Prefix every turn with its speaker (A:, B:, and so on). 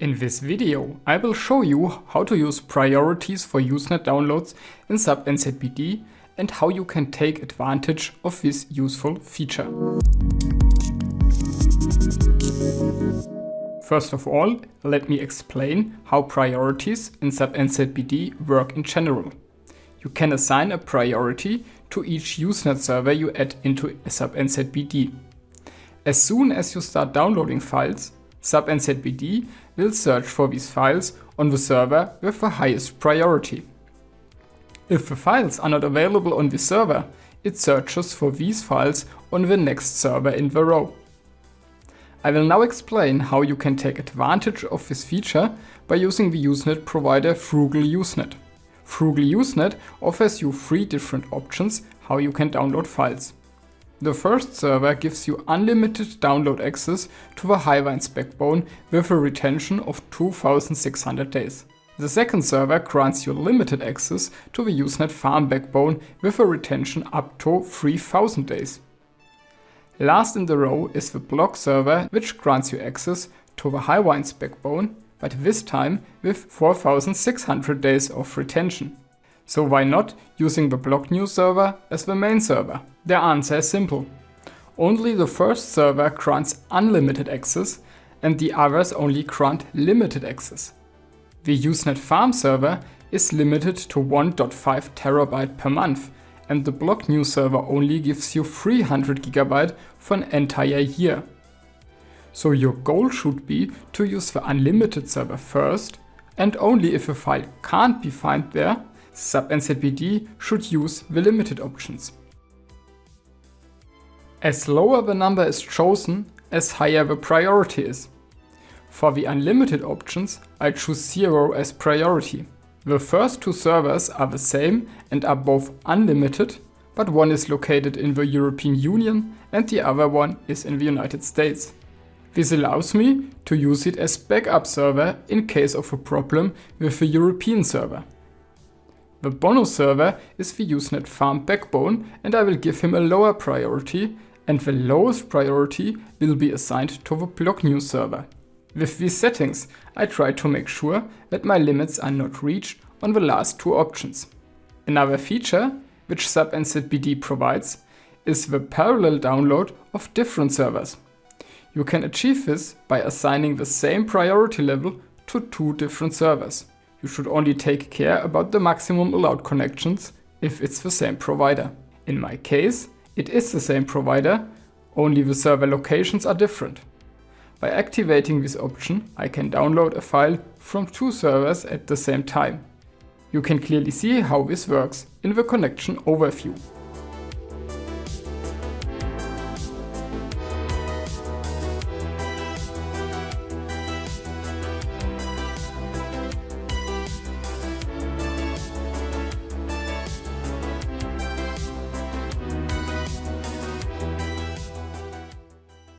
A: In this video, I will show you how to use priorities for Usenet downloads in SABnzbd and how you can take advantage of this useful feature. First of all, let me explain how priorities in SABnzbd work in general. You can assign a priority to each Usenet server you add into NZBD. As soon as you start downloading files, SABnzbd will search for these files on the server with the highest priority. If the files are not available on the server, it searches for these files on the next server in the row. I will now explain how you can take advantage of this feature by using the Usenet provider Frugal Usenet. Frugal Usenet offers you three different options how you can download files. The first server gives you unlimited download access to the Highwinds backbone with a retention of 2600 days. The second server grants you limited access to the Usenet Farm backbone with a retention up to 3000 days. Last in the row is the block server which grants you access to the Highwinds backbone, but this time with 4600 days of retention. So why not using the block news server as the main server? The answer is simple. Only the first server grants unlimited access and the others only grant limited access. The Usenet Farm server is limited to 1.5 terabyte per month and the block news server only gives you 300 gigabyte for an entire year. So your goal should be to use the unlimited server first and only if a file can't be found there NZBD should use the limited options. As lower the number is chosen, as higher the priority is. For the unlimited options, I choose 0 as priority. The first two servers are the same and are both unlimited, but one is located in the European Union and the other one is in the United States. This allows me to use it as backup server in case of a problem with the European server. The bonus server is the Usenet farm backbone and I will give him a lower priority and the lowest priority will be assigned to the block news server. With these settings, I try to make sure that my limits are not reached on the last two options. Another feature, which SABnzbd provides, is the parallel download of different servers. You can achieve this by assigning the same priority level to two different servers. You should only take care about the maximum allowed connections if it's the same provider. In my case, it is the same provider, only the server locations are different. By activating this option, I can download a file from two servers at the same time. You can clearly see how this works in the connection overview.